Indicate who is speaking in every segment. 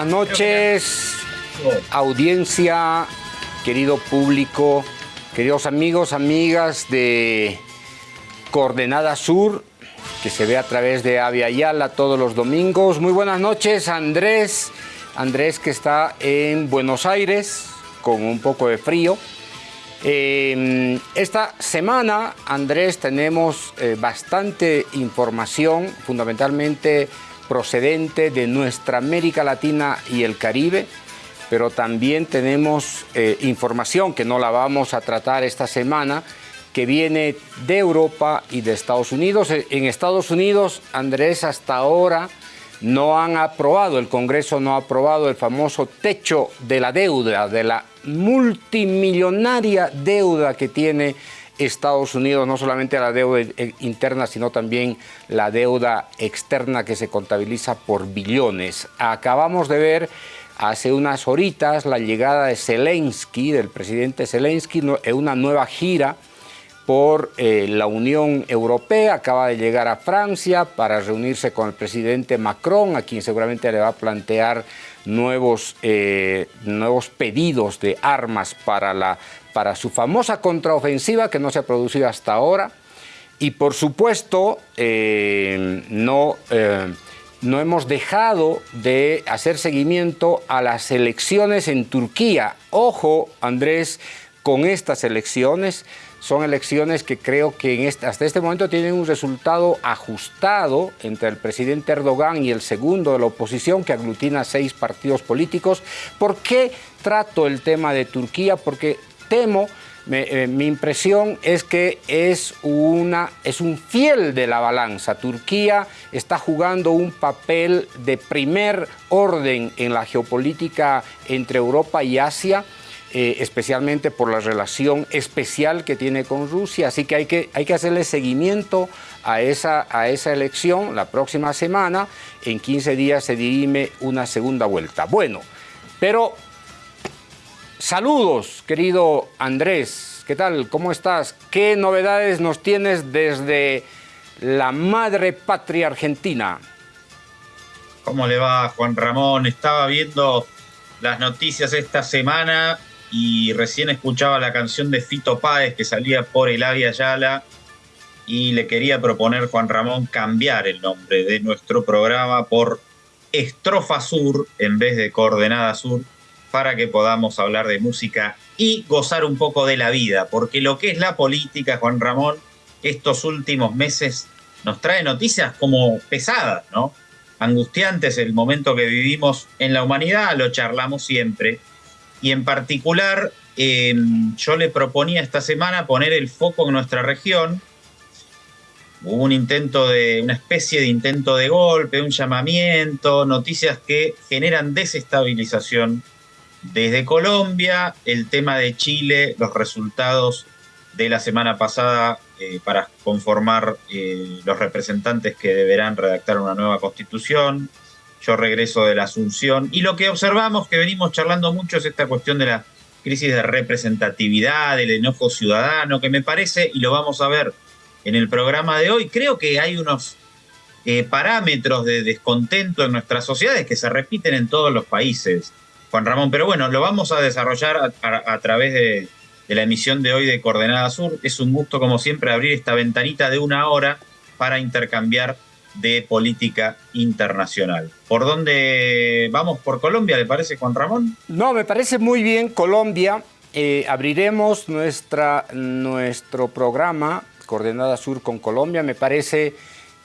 Speaker 1: Buenas noches, audiencia, querido público, queridos amigos, amigas de Coordenada Sur, que se ve a través de Avia Yala todos los domingos. Muy buenas noches, Andrés. Andrés que está en Buenos Aires con un poco de frío. Eh, esta semana, Andrés, tenemos eh, bastante información, fundamentalmente procedente de nuestra América Latina y el Caribe, pero también tenemos eh, información que no la vamos a tratar esta semana, que viene de Europa y de Estados Unidos. Eh, en Estados Unidos, Andrés, hasta ahora no han aprobado, el Congreso no ha aprobado el famoso techo de la deuda, de la multimillonaria deuda que tiene Estados Unidos, no solamente la deuda interna, sino también la deuda externa que se contabiliza por billones. Acabamos de ver hace unas horitas la llegada de Zelensky, del presidente Zelensky, en una nueva gira por eh, la Unión Europea, acaba de llegar a Francia para reunirse con el presidente Macron, a quien seguramente le va a plantear nuevos, eh, nuevos pedidos de armas para la para su famosa contraofensiva que no se ha producido hasta ahora. Y por supuesto, eh, no, eh, no hemos dejado de hacer seguimiento a las elecciones en Turquía. Ojo, Andrés, con estas elecciones. Son elecciones que creo que en este, hasta este momento tienen un resultado ajustado entre el presidente Erdogan y el segundo de la oposición, que aglutina seis partidos políticos. ¿Por qué trato el tema de Turquía? Porque temo, eh, mi impresión es que es, una, es un fiel de la balanza. Turquía está jugando un papel de primer orden en la geopolítica entre Europa y Asia, eh, especialmente por la relación especial que tiene con Rusia, así que hay que, hay que hacerle seguimiento a esa, a esa elección la próxima semana, en 15 días se dirime una segunda vuelta. Bueno, pero Saludos, querido Andrés. ¿Qué tal? ¿Cómo estás? ¿Qué novedades nos tienes desde la madre patria argentina?
Speaker 2: ¿Cómo le va, Juan Ramón? Estaba viendo las noticias esta semana y recién escuchaba la canción de Fito Páez que salía por el Avia Yala y le quería proponer, Juan Ramón, cambiar el nombre de nuestro programa por Estrofa Sur en vez de Coordenada Sur para que podamos hablar de música y gozar un poco de la vida, porque lo que es la política, Juan Ramón, estos últimos meses nos trae noticias como pesadas, ¿no? Angustiantes el momento que vivimos en la humanidad, lo charlamos siempre. Y en particular, em, yo le proponía esta semana poner el foco en nuestra región. Hubo un intento de, una especie de intento de golpe, un llamamiento, noticias que generan desestabilización desde Colombia, el tema de Chile, los resultados de la semana pasada eh, para conformar eh, los representantes que deberán redactar una nueva constitución. Yo regreso de la Asunción. Y lo que observamos, que venimos charlando mucho, es esta cuestión de la crisis de representatividad, del enojo ciudadano, que me parece, y lo vamos a ver en el programa de hoy, creo que hay unos eh, parámetros de descontento en nuestras sociedades que se repiten en todos los países. Juan Ramón. Pero bueno, lo vamos a desarrollar a, través de, la emisión de hoy de Coordenada Sur. Es un gusto, como siempre, abrir esta ventanita de una hora para intercambiar de política internacional. ¿Por dónde vamos? ¿Por Colombia, le parece, Juan Ramón?
Speaker 1: No, me parece muy bien Colombia. Eh, abriremos nuestra, nuestro programa Coordenada Sur con Colombia. Me parece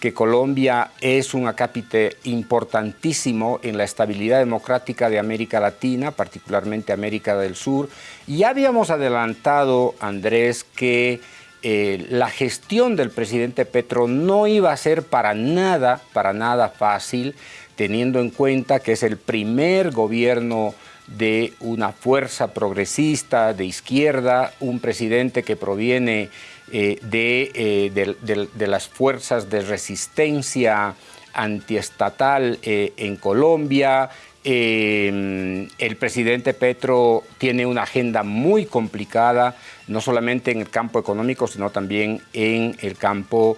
Speaker 1: que Colombia es un acápite importantísimo en la estabilidad democrática de América Latina, particularmente América del Sur. Y ya habíamos adelantado, Andrés, que eh, la gestión del presidente Petro no iba a ser para nada, para nada fácil, teniendo en cuenta que es el primer gobierno de una fuerza progresista de izquierda, un presidente que proviene eh, eh, de, las fuerzas de resistencia antiestatal eh, en Colombia. el presidente Petro tiene una agenda muy complicada, no solamente en el campo económico, sino también en el campo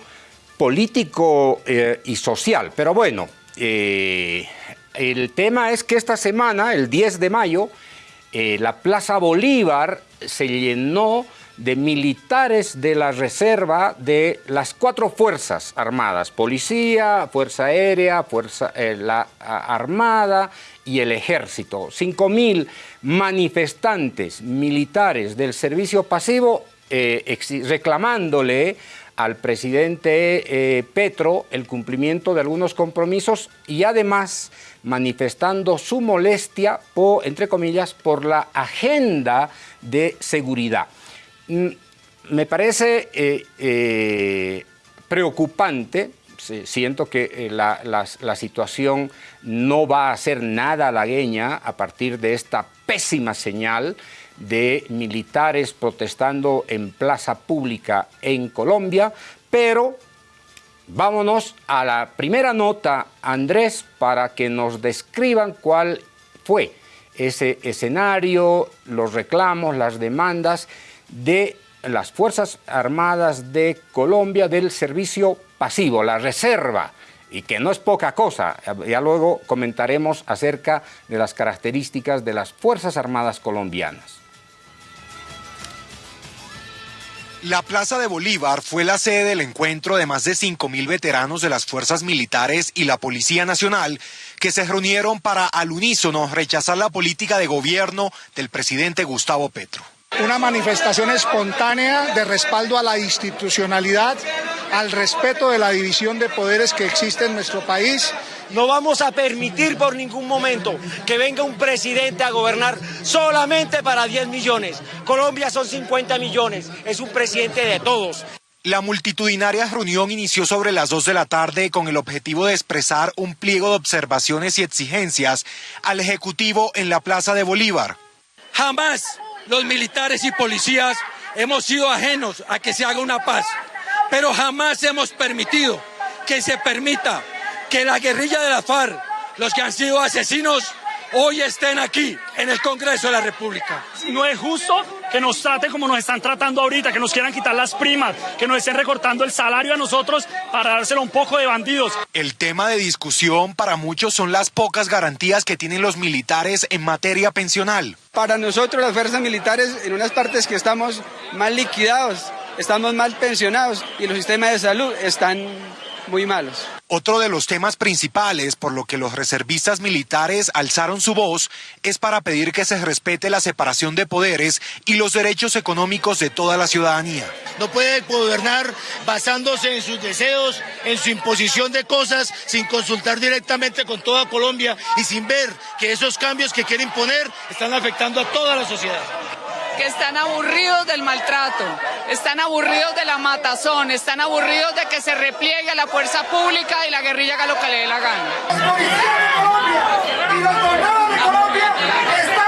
Speaker 1: político y social. Pero bueno, el tema es que esta semana, el 10 de mayo, la Plaza Bolívar se llenó de militares de la reserva de las cuatro fuerzas armadas, policía, fuerza aérea, fuerza eh, la armada y el ejército. mil manifestantes militares del servicio pasivo eh, reclamándole al presidente eh, Petro el cumplimiento de algunos compromisos y además manifestando su molestia, entre comillas, por la agenda de seguridad. Me parece eh, eh, preocupante, siento que la, la, situación no va a ser nada halagueña a partir de esta pésima señal de militares protestando en plaza pública en Colombia, pero vámonos a la primera nota, Andrés, para que nos describan cuál fue ese escenario, los reclamos, las demandas de las Fuerzas Armadas de Colombia del servicio pasivo, la reserva, y que no es poca cosa. Ya luego comentaremos acerca de las características de las Fuerzas Armadas colombianas.
Speaker 3: La Plaza de Bolívar fue la sede del encuentro de más de 5.000 veteranos de las fuerzas militares y la Policía Nacional que se reunieron para al unísono rechazar la política de gobierno del presidente Gustavo Petro.
Speaker 4: Una manifestación espontánea de respaldo a la institucionalidad, al respeto de la división de poderes que existe en nuestro país
Speaker 5: no vamos a permitir por ningún momento que venga un presidente a gobernar solamente para 10 millones. Colombia son 50 millones, es un presidente de todos.
Speaker 3: La multitudinaria reunión inició sobre las 2 de la tarde con el objetivo de expresar un pliego de observaciones y exigencias al Ejecutivo en la Plaza de Bolívar.
Speaker 6: Jamás los militares y policías hemos sido ajenos a que se haga una paz, pero jamás hemos permitido que se permita que la guerrilla de la FARC, los que han sido asesinos, hoy estén aquí en el Congreso de la República.
Speaker 7: No es justo que nos traten como nos están tratando ahorita, que nos quieran quitar las primas, que nos estén recortando el salario a nosotros para dárselo un poco de bandidos.
Speaker 3: El tema de discusión para muchos son las pocas garantías que tienen los militares en materia pensional.
Speaker 8: Para nosotros las fuerzas militares en unas partes que estamos mal liquidados, estamos mal pensionados y los sistemas de salud están muy malos.
Speaker 3: Otro de los temas principales por lo que los reservistas militares alzaron su voz es para pedir que se respete la separación de poderes y los derechos económicos de toda la ciudadanía.
Speaker 9: No puede gobernar basándose en sus deseos, en su imposición de cosas, sin consultar directamente con toda Colombia y sin ver que esos cambios que quiere imponer están afectando a toda la sociedad
Speaker 10: que están aburridos del maltrato, están aburridos de la matazón, están aburridos de que se repliegue la fuerza pública y la guerrilla haga lo que le dé la gana.
Speaker 11: los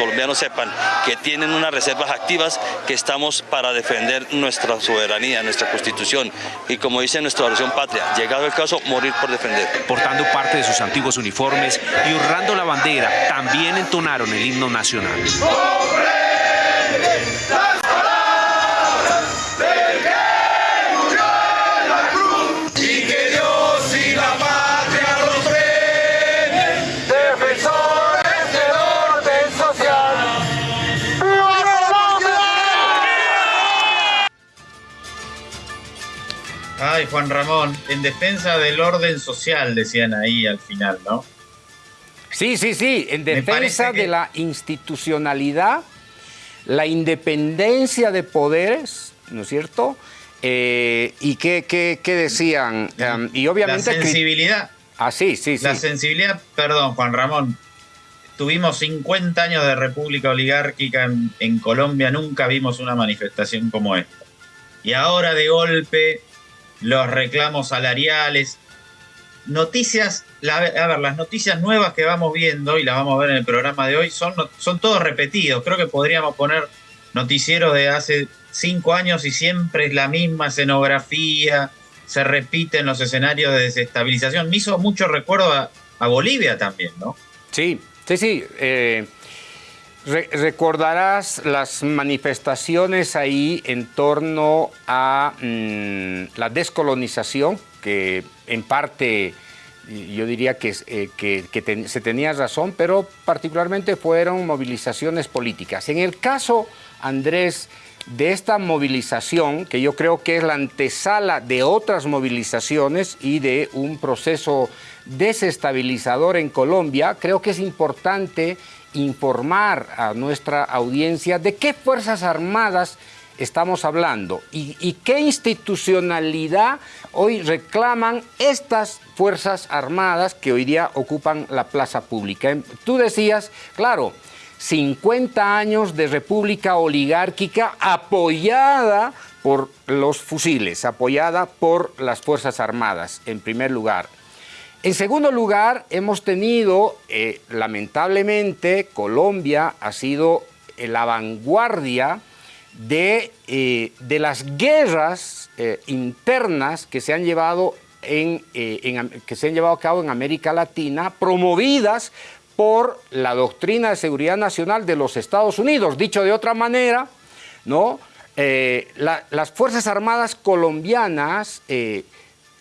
Speaker 11: colombianos sepan que tienen unas reservas activas, que estamos para defender nuestra soberanía, nuestra constitución y como dice nuestra oración patria, llegado el caso, morir por defender.
Speaker 12: Portando parte de sus antiguos uniformes y honrando la bandera, también entonaron el himno nacional.
Speaker 2: Ay, Juan Ramón, en defensa del orden social, decían ahí al final, ¿no?
Speaker 1: Sí, sí, sí, en defensa de la institucionalidad, la independencia de poderes, ¿no es cierto? Eh, ¿Y qué, qué, qué decían?
Speaker 2: Um, y obviamente... La sensibilidad.
Speaker 1: Ah, sí, sí, sí.
Speaker 2: La sensibilidad, perdón, Juan Ramón, tuvimos 50 años de república oligárquica en, en Colombia, nunca vimos una manifestación como esta. Y ahora de golpe los reclamos salariales, noticias, a ver, las noticias nuevas que vamos viendo y las vamos a ver en el programa de hoy son, son todos repetidos. Creo que podríamos poner noticieros de hace cinco años y siempre es la misma escenografía, se repiten los escenarios de desestabilización. Me hizo mucho recuerdo a, Bolivia también, ¿no?
Speaker 1: Sí, sí, sí. Eh, recordarás las manifestaciones ahí en torno a mm, la descolonización, que en parte yo diría que, eh, se tenía razón, pero particularmente fueron movilizaciones políticas. En el caso, Andrés, de esta movilización, que yo creo que es la antesala de otras movilizaciones y de un proceso desestabilizador en Colombia, creo que es importante informar a nuestra audiencia de qué Fuerzas Armadas estamos hablando y, qué institucionalidad hoy reclaman estas Fuerzas Armadas que hoy día ocupan la plaza pública. Tú decías, claro, 50 años de república oligárquica apoyada por los fusiles, apoyada por las Fuerzas Armadas, en primer lugar. En segundo lugar, hemos tenido, eh, lamentablemente, Colombia ha sido la vanguardia de, eh, de las guerras eh, internas que se, han llevado en, que se han llevado a cabo en América Latina, promovidas por la doctrina de seguridad nacional de los Estados Unidos. Dicho de otra manera, ¿no? las Fuerzas Armadas colombianas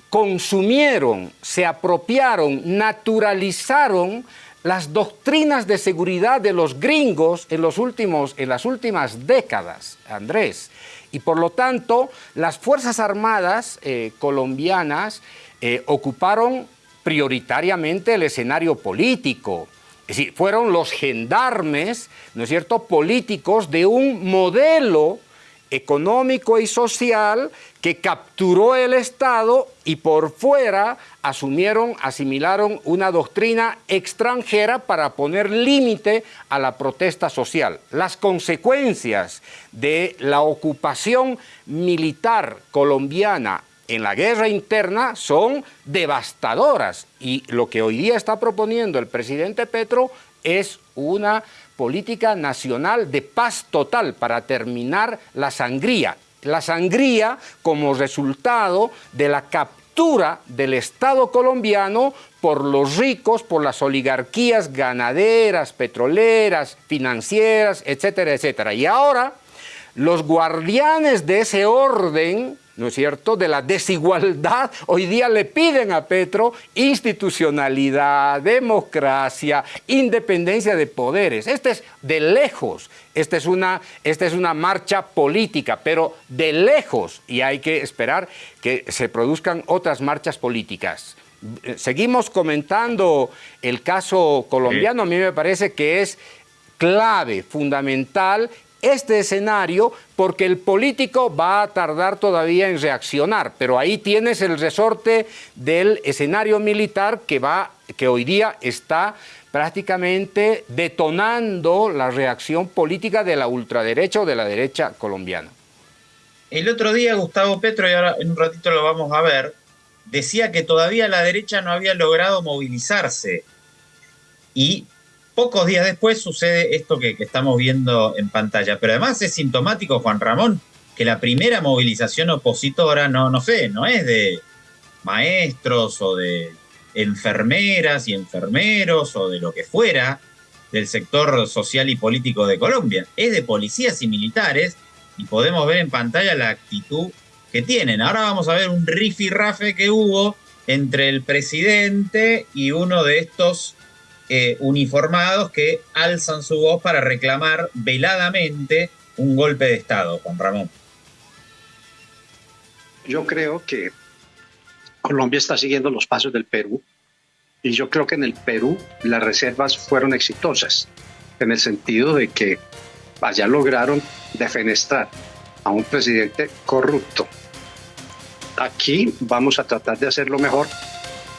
Speaker 1: consumieron, se apropiaron, naturalizaron las doctrinas de seguridad de los gringos en, los últimos, en las últimas décadas, Andrés. Y por lo tanto, las Fuerzas Armadas eh, colombianas eh, ocuparon prioritariamente el escenario político. Es decir, fueron los gendarmes, ¿no es cierto?, políticos de un modelo económico y social que capturó el Estado y por fuera asumieron, asimilaron una doctrina extranjera para poner límite a la protesta social. Las consecuencias de la ocupación militar colombiana en la guerra interna son devastadoras y lo que hoy día está proponiendo el presidente Petro es una política nacional de paz total para terminar la sangría. La sangría como resultado de la captura del Estado colombiano por los ricos, por las oligarquías ganaderas, petroleras, financieras, etcétera, etcétera. Y ahora los guardianes de ese orden ¿no es cierto?, de la desigualdad, hoy día le piden a Petro institucionalidad, democracia, independencia de poderes. Este es de lejos, esta es una, esta es una marcha política, pero de lejos, y hay que esperar que se produzcan otras marchas políticas. Seguimos comentando el caso colombiano, a mí me parece que es clave, fundamental este escenario porque el político va a tardar todavía en reaccionar, pero ahí tienes el resorte del escenario militar que, va, que hoy día está prácticamente detonando la reacción política de la ultraderecha o de la derecha colombiana.
Speaker 2: El otro día Gustavo Petro, y ahora en un ratito lo vamos a ver, decía que todavía la derecha no había logrado movilizarse. Y pocos días después sucede esto que, estamos viendo en pantalla. Pero además es sintomático, Juan Ramón, que la primera movilización opositora, no, no sé, no es de maestros o de enfermeras y enfermeros o de lo que fuera del sector social y político de Colombia. Es de policías y militares y podemos ver en pantalla la actitud que tienen. Ahora vamos a ver un rifirrafe que hubo entre el presidente y uno de estos eh, uniformados que alzan su voz para reclamar veladamente un golpe de Estado, Juan Ramón.
Speaker 13: Yo creo que Colombia está siguiendo los pasos del Perú y yo creo que en el Perú las reservas fueron exitosas en el sentido de que allá lograron defenestrar a un presidente corrupto. Aquí vamos a tratar de hacerlo mejor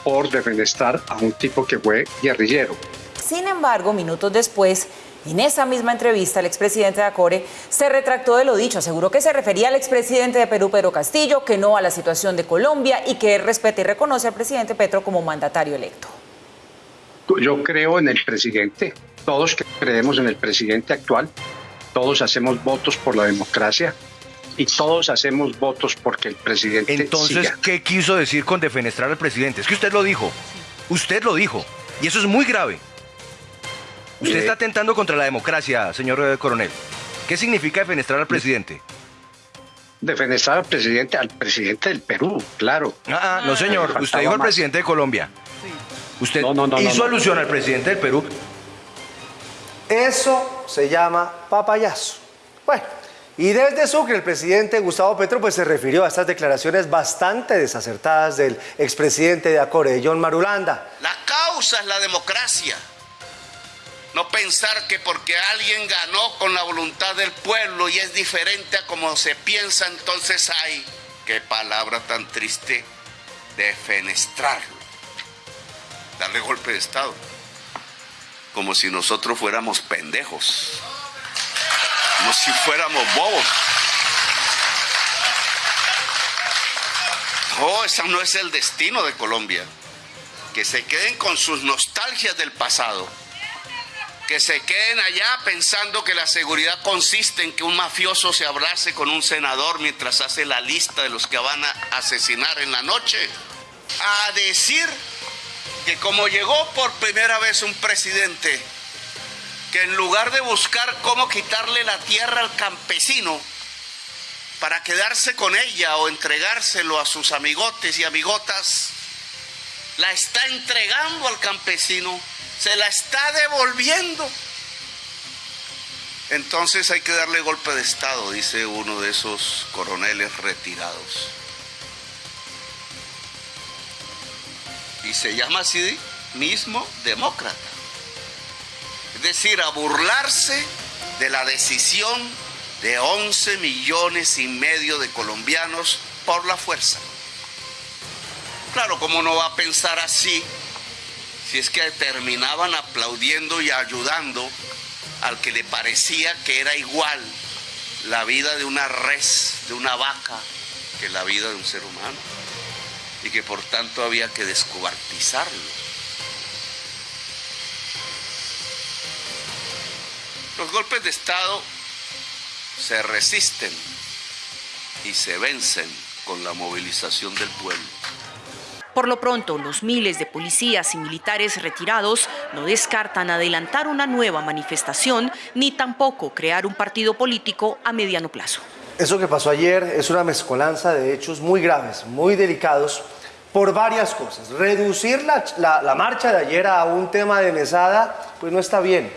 Speaker 13: por defenestrar a un tipo que fue guerrillero.
Speaker 14: Sin embargo, minutos después, en esa misma entrevista, el expresidente de Acore se retractó de lo dicho, aseguró que se refería al expresidente de Perú, Pedro Castillo, que no a la situación de Colombia y que él respeta y reconoce al presidente Petro como mandatario electo.
Speaker 13: Yo creo en el presidente, todos creemos en el presidente actual, todos hacemos votos por la democracia, y todos hacemos votos porque el presidente.
Speaker 15: Entonces, ¿qué quiso decir con defenestrar al presidente? Es que usted lo dijo. Usted lo dijo. Y eso es muy grave. Usted está atentando contra la democracia, señor eh, coronel. ¿Qué significa defenestrar al presidente?
Speaker 13: Defenestrar al presidente, al presidente del Perú, claro.
Speaker 15: Ah, ah no señor, usted dijo al presidente de Colombia. Usted hizo alusión al presidente del Perú.
Speaker 16: Eso se llama papayazo. Bueno, y desde Sucre el presidente Gustavo Petro pues, se refirió a estas declaraciones bastante desacertadas del expresidente de Acore, John Marulanda.
Speaker 17: La causa es la democracia. No pensar que porque alguien ganó con la voluntad del pueblo y es diferente a como se piensa, entonces hay, qué palabra tan triste, defenestrarlo, darle golpe de Estado, como si nosotros fuéramos pendejos, como si fuéramos bobos. No, ese no es el destino de Colombia. Que se queden con sus nostalgias del pasado que se queden allá pensando que la seguridad consiste en que un mafioso se abrace con un senador mientras hace la lista de los que van a asesinar en la noche. A decir que como llegó por primera vez un presidente, que en lugar de buscar cómo quitarle la tierra al campesino, para quedarse con ella o entregárselo a sus amigotes y amigotas, la está entregando al campesino se la está devolviendo. Entonces hay que darle golpe de Estado, dice uno de esos coroneles retirados. Y se llama así mismo demócrata. Es decir, a burlarse de la decisión de 11 millones y medio de colombianos por la fuerza. Claro, ¿cómo no va a pensar así si es que terminaban aplaudiendo y ayudando al que le parecía que era igual la vida de una res, de una vaca, que la vida de un ser humano, y que por tanto había que descuartizarlo. Los golpes de Estado se resisten y se vencen con la movilización del pueblo.
Speaker 18: Por lo pronto, los miles de policías y militares retirados no descartan adelantar una nueva manifestación ni tampoco crear un partido político a mediano plazo.
Speaker 16: Eso que pasó ayer es una mezcolanza de hechos muy graves, muy delicados, por varias cosas. Reducir la, marcha de ayer a un tema de mesada, pues no está bien.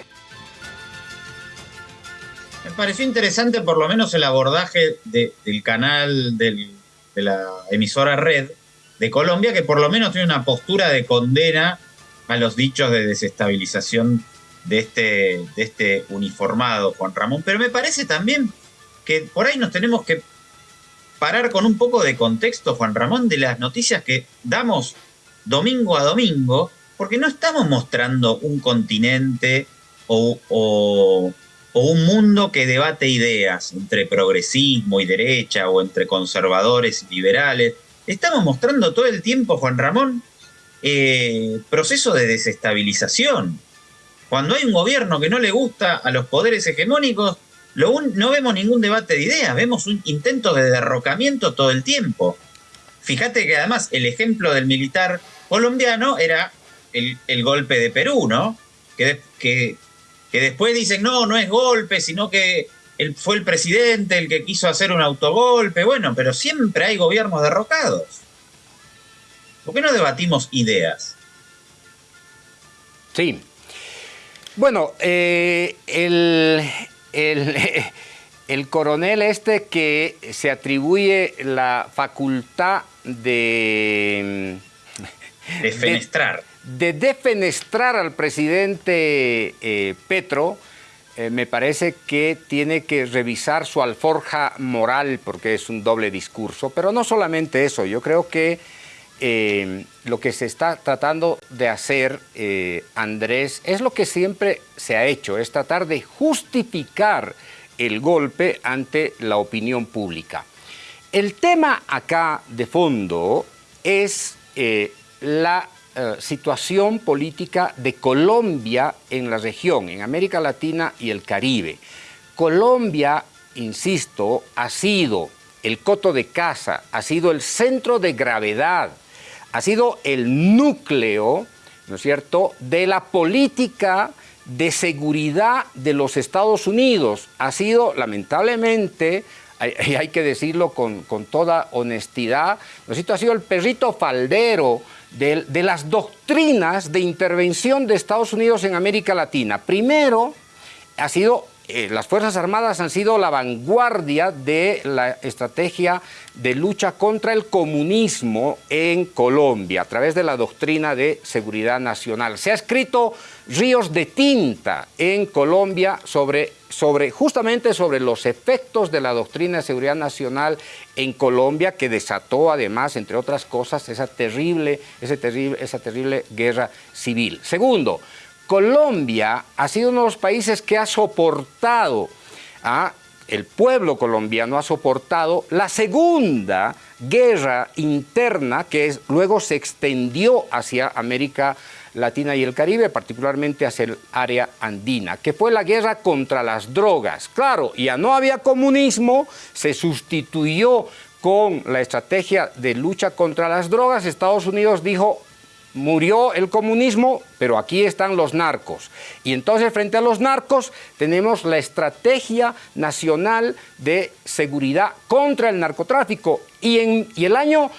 Speaker 2: Me pareció interesante por lo menos el abordaje del canal de la emisora Red, de Colombia, que por lo menos tiene una postura de condena a los dichos de desestabilización de este, de este uniformado Juan Ramón. Pero me parece también que por ahí nos tenemos que parar con un poco de contexto, Juan Ramón, de las noticias que damos domingo a domingo, porque no estamos mostrando un continente o, un mundo que debate ideas entre progresismo y derecha o entre conservadores y liberales. Estamos mostrando todo el tiempo, Juan Ramón, eh, proceso de desestabilización. Cuando hay un gobierno que no le gusta a los poderes hegemónicos, no vemos ningún debate de ideas, vemos un intento de derrocamiento todo el tiempo. Fíjate que además el ejemplo del militar colombiano era el, golpe de Perú, ¿no? Que, que después dicen, no, no es golpe, sino que fue el presidente el que quiso hacer un autogolpe, bueno, pero siempre hay gobiernos derrocados. ¿Por qué no debatimos ideas?
Speaker 1: Sí. Bueno, eh, el, el, coronel este que se atribuye la facultad de...
Speaker 2: Defenestrar.
Speaker 1: De, defenestrar al presidente eh, Petro, eh, me parece que tiene que revisar su alforja moral porque es un doble discurso, pero no solamente eso, yo creo que eh, lo que se está tratando de hacer, Andrés, es lo que siempre se ha hecho, es tratar de justificar el golpe ante la opinión pública. El tema acá de fondo es la eh, situación política de Colombia en la región, en América Latina y el Caribe. Colombia, insisto, ha sido el coto de casa, ha sido el centro de gravedad, ha sido el núcleo, ¿no es cierto?, de la política de seguridad de los Estados Unidos. Ha sido, lamentablemente, y hay que decirlo con, toda honestidad, ha sido el perrito faldero de, las doctrinas de intervención de Estados Unidos en América Latina. Primero, ha sido eh, las Fuerzas Armadas han sido la vanguardia de la estrategia de lucha contra el comunismo en Colombia a través de la doctrina de seguridad nacional. Se ha escrito ríos de tinta en Colombia sobre, sobre, justamente sobre los efectos de la doctrina de seguridad nacional en Colombia que desató además, entre otras cosas, esa terrible, terrible, esa terrible guerra civil. Segundo, Colombia ha sido uno de los países que ha soportado, ¿ah? el pueblo colombiano ha soportado la segunda guerra interna que luego se extendió hacia América Latina y el Caribe, particularmente hacia el área andina, que fue la guerra contra las drogas. Claro, ya no había comunismo, se sustituyó con la estrategia de lucha contra las drogas. Estados Unidos dijo, murió el comunismo, pero aquí están los narcos. Y entonces frente a los narcos tenemos la Estrategia Nacional de Seguridad contra el Narcotráfico. Y en el año,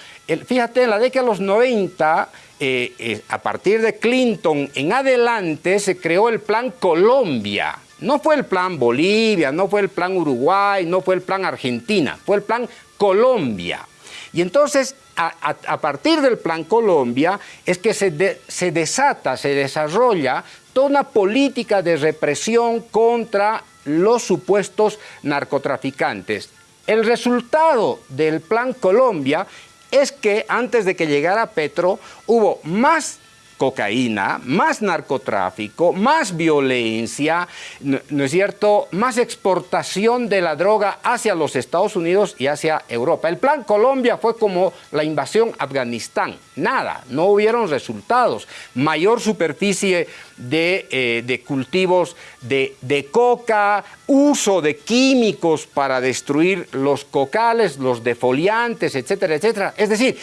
Speaker 1: fíjate, en la década de los 90, eh, eh, a partir de Clinton en adelante, se creó el Plan Colombia. No fue el plan Bolivia, no fue el plan Uruguay, no fue el plan Argentina, fue el plan Colombia. Y entonces a, partir del Plan Colombia es que se, se desata, se desarrolla toda una política de represión contra los supuestos narcotraficantes. El resultado del Plan Colombia es que antes de que llegara Petro hubo más cocaína, más narcotráfico, más violencia, ¿no, es cierto?, más exportación de la droga hacia los Estados Unidos y hacia Europa. El plan Colombia fue como la invasión Afganistán, nada, no hubieron resultados. Mayor superficie de, eh, cultivos de, de coca, uso de químicos para destruir los cocales, los defoliantes, etcétera, etcétera. Es decir,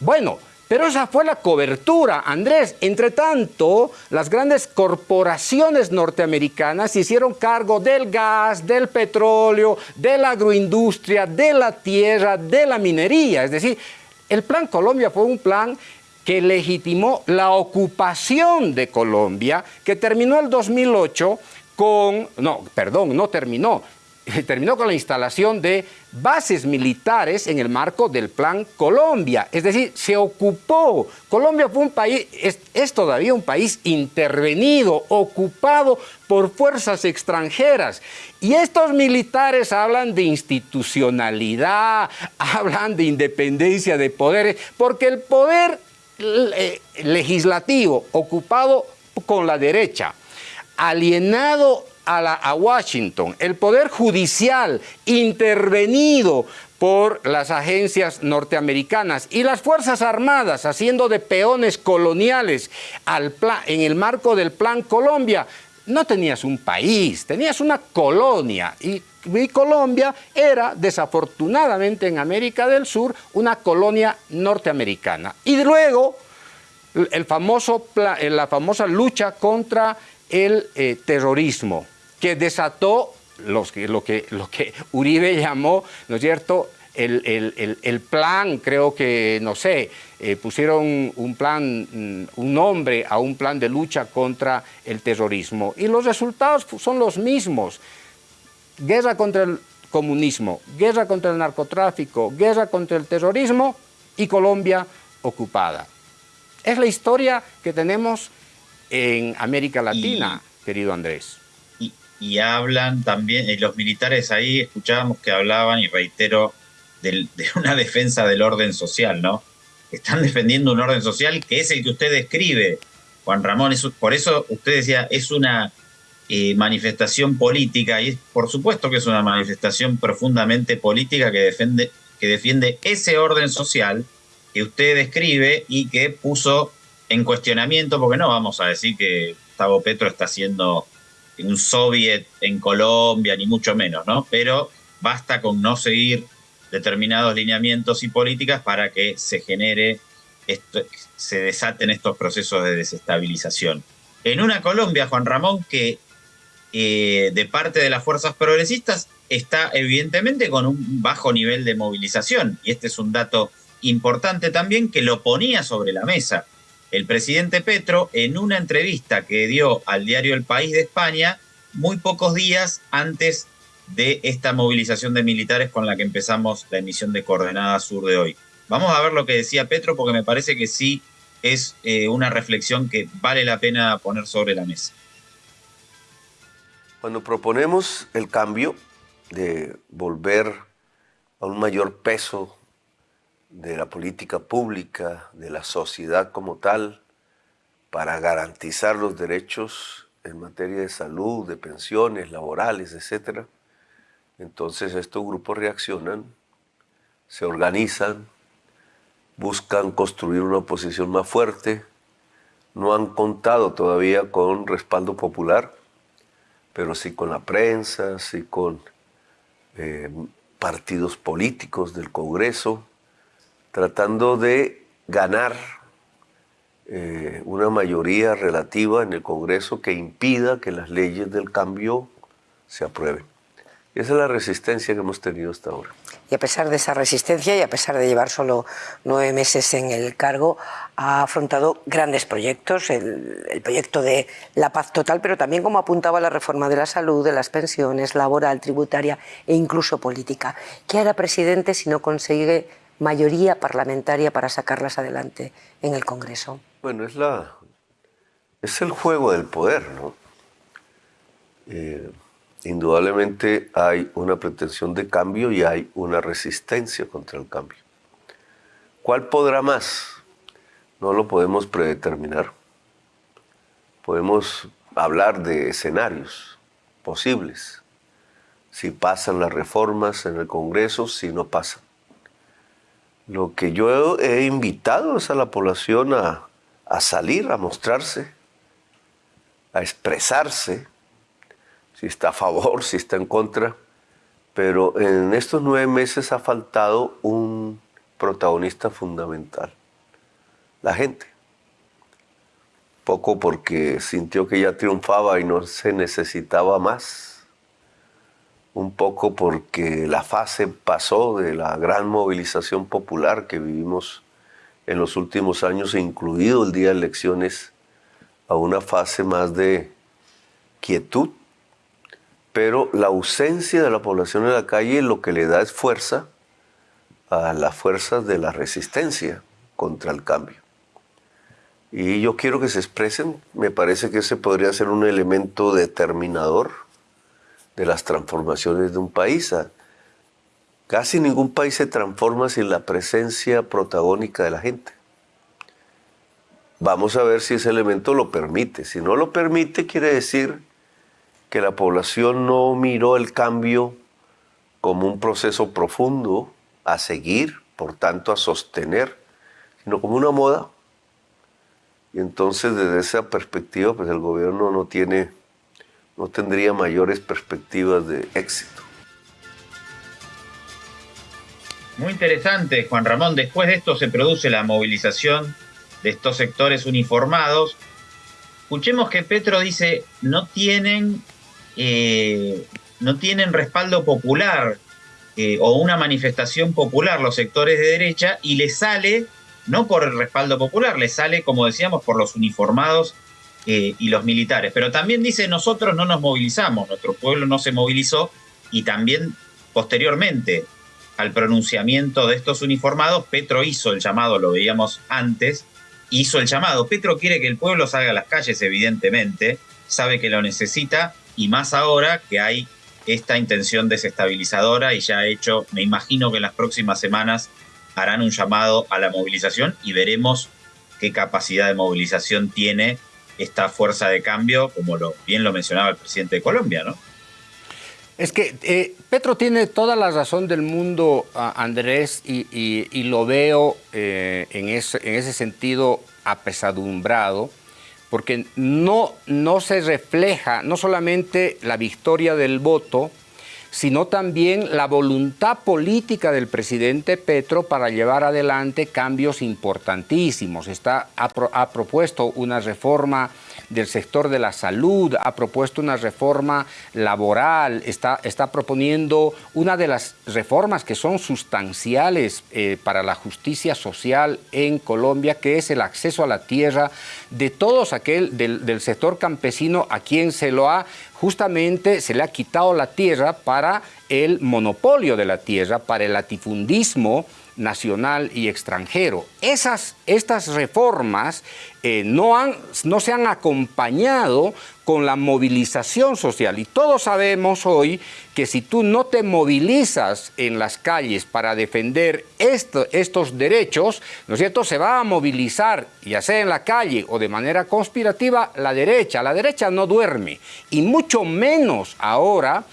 Speaker 1: bueno, pero esa fue la cobertura, Andrés. Entre tanto, las grandes corporaciones norteamericanas se hicieron cargo del gas, del petróleo, de la agroindustria, de la tierra, de la minería. Es decir, el Plan Colombia fue un plan que legitimó la ocupación de Colombia, que terminó el 2008 con, no, perdón, no terminó, terminó con la instalación de bases militares en el marco del Plan Colombia. Es decir, se ocupó. Colombia fue un país, es, todavía un país intervenido, ocupado por fuerzas extranjeras. Y estos militares hablan de institucionalidad, hablan de independencia de poderes, porque el poder eh, legislativo ocupado con la derecha, alienado a, Washington, el poder judicial intervenido por las agencias norteamericanas y las Fuerzas Armadas haciendo de peones coloniales al en el marco del Plan Colombia, no tenías un país, tenías una colonia. Y, Colombia era desafortunadamente en América del Sur una colonia norteamericana. Y luego el famoso, la famosa lucha contra el eh, terrorismo que desató lo, que, lo que Uribe llamó, ¿no es cierto?, el, plan, creo que, no sé, eh, pusieron un plan, mm, un nombre a un plan de lucha contra el terrorismo. Y los resultados son los mismos. Guerra contra el comunismo, guerra contra el narcotráfico, guerra contra el terrorismo y Colombia ocupada. Es la historia que tenemos en América Latina, querido Andrés
Speaker 2: y hablan también, y los militares ahí escuchábamos que hablaban, y reitero, de una defensa del orden social, ¿no? Están defendiendo un orden social que es el que usted describe, Juan Ramón. por eso usted decía, es una eh, manifestación política, y por supuesto que es una manifestación profundamente política que defiende, que defiende ese orden social que usted describe y que puso en cuestionamiento, porque no vamos a decir que Gustavo Petro está haciendo un soviet en Colombia, ni mucho menos, ¿no? Pero basta con no seguir determinados lineamientos y políticas para que se genere, se desaten estos procesos de desestabilización. En una Colombia, Juan Ramón, que eh, de parte de las fuerzas progresistas está evidentemente con un bajo nivel de movilización. Y este es un dato importante también que lo ponía sobre la mesa. El presidente Petro, en una entrevista que dio al diario El País de España, muy pocos días antes de esta movilización de militares con la que empezamos la emisión de Coordenada Sur de hoy. Vamos a ver lo que decía Petro porque me parece que sí es eh, una reflexión que vale la pena poner sobre la mesa.
Speaker 19: Cuando proponemos el cambio de volver a un mayor peso de la política pública, de la sociedad como tal, para garantizar los derechos en materia de salud, de pensiones, laborales, etc. Entonces estos grupos reaccionan, se organizan, buscan construir una oposición más fuerte, no han contado todavía con respaldo popular, pero sí con la prensa, sí con eh, partidos políticos del Congreso, tratando de ganar eh, una mayoría relativa en el Congreso que impida que las leyes del cambio se aprueben. Esa es la resistencia que hemos tenido hasta ahora.
Speaker 20: Y a pesar de esa resistencia y a pesar de llevar solo nueve meses en el cargo, ha afrontado grandes proyectos, el, el, proyecto de la paz total, pero también como apuntaba la reforma de la salud, de las pensiones, laboral, tributaria e incluso política. ¿Qué hará presidente si no consigue mayoría parlamentaria para sacarlas adelante en el Congreso?
Speaker 19: Bueno, es, la, es el juego del poder, ¿no? Eh, indudablemente hay una pretensión de cambio y hay una resistencia contra el cambio. ¿Cuál podrá más? No lo podemos predeterminar. Podemos hablar de escenarios posibles. Si pasan las reformas en el Congreso, si no pasan. Lo que yo he invitado es a la población a, salir, a mostrarse, a expresarse, si está a favor, si está en contra, pero en estos nueve meses ha faltado un protagonista fundamental, la gente. Poco porque sintió que ya triunfaba y no se necesitaba más un poco porque la fase pasó de la gran movilización popular que vivimos en los últimos años, incluido el día de elecciones, a una fase más de quietud, pero la ausencia de la población en la calle lo que le da es fuerza a las fuerzas de la resistencia contra el cambio. Y yo quiero que se expresen, me parece que ese podría ser un elemento determinador de las transformaciones de un país. Casi ningún país se transforma sin la presencia protagónica de la gente. Vamos a ver si ese elemento lo permite. Si no lo permite, quiere decir que la población no miró el cambio como un proceso profundo a seguir, por tanto a sostener, sino como una moda. Y entonces desde esa perspectiva, pues el gobierno no tiene no tendría mayores perspectivas de éxito.
Speaker 2: Muy interesante, Juan Ramón. Después de esto se produce la movilización de estos sectores uniformados. Escuchemos que Petro dice, no tienen, eh, no tienen respaldo popular eh, o una manifestación popular los sectores de derecha y le sale, no por el respaldo popular, le sale, como decíamos, por los uniformados eh, y los militares. Pero también dice, nosotros no nos movilizamos, nuestro pueblo no se movilizó y también posteriormente al pronunciamiento de estos uniformados, Petro hizo el llamado, lo veíamos antes, hizo el llamado. Petro quiere que el pueblo salga a las calles, evidentemente, sabe que lo necesita y más ahora que hay esta intención desestabilizadora y ya ha hecho, me imagino que en las próximas semanas harán un llamado a la movilización y veremos qué capacidad de movilización tiene esta fuerza de cambio, como lo, bien lo mencionaba el presidente de Colombia, ¿no?
Speaker 1: Es que eh, Petro tiene toda la razón del mundo, Andrés, y, lo veo eh, en, ese, en, ese, sentido apesadumbrado, porque no, no se refleja no solamente la victoria del voto, sino también la voluntad política del presidente Petro para llevar adelante cambios importantísimos. Está, ha, propuesto una reforma del sector de la salud, ha propuesto una reforma laboral, está, está proponiendo una de las reformas que son sustanciales eh, para la justicia social en Colombia, que es el acceso a la tierra de todos aquel del, del sector campesino a quien se lo ha justamente se le ha quitado la tierra para el monopolio de la tierra, para el latifundismo nacional y extranjero. Esas, estas reformas eh, no, han, no se han acompañado con la movilización social y todos sabemos hoy que si tú no te movilizas en las calles para defender estos derechos, ¿no es cierto? Se va a movilizar, ya sea en la calle o de manera conspirativa, la derecha. La derecha no duerme y mucho menos ahora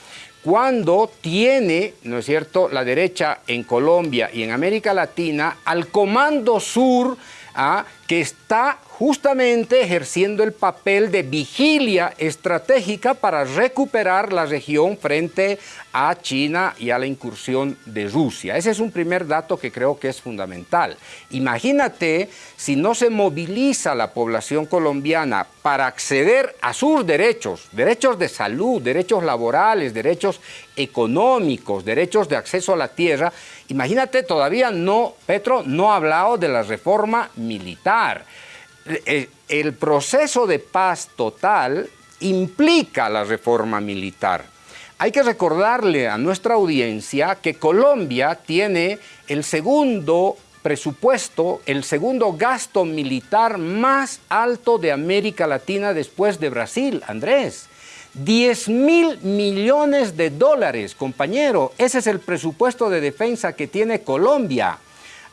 Speaker 1: cuando tiene, ¿no es cierto?, la derecha en Colombia y en América Latina al Comando Sur, ¿ah? que está justamente ejerciendo el papel de vigilia estratégica para recuperar la región frente a China y a la incursión de Rusia. Ese es un primer dato que creo que es fundamental. Imagínate si no se moviliza la población colombiana para acceder a sus derechos, derechos de salud, derechos laborales, derechos económicos, derechos de acceso a la tierra, imagínate todavía no, Petro no ha hablado de la reforma militar. Eh, el proceso de paz total implica la reforma militar. Hay que recordarle a nuestra audiencia que Colombia tiene el segundo presupuesto, el segundo gasto militar más alto de América Latina después de Brasil, Andrés. 10 mil millones de dólares, compañero. Ese es el presupuesto de defensa que tiene Colombia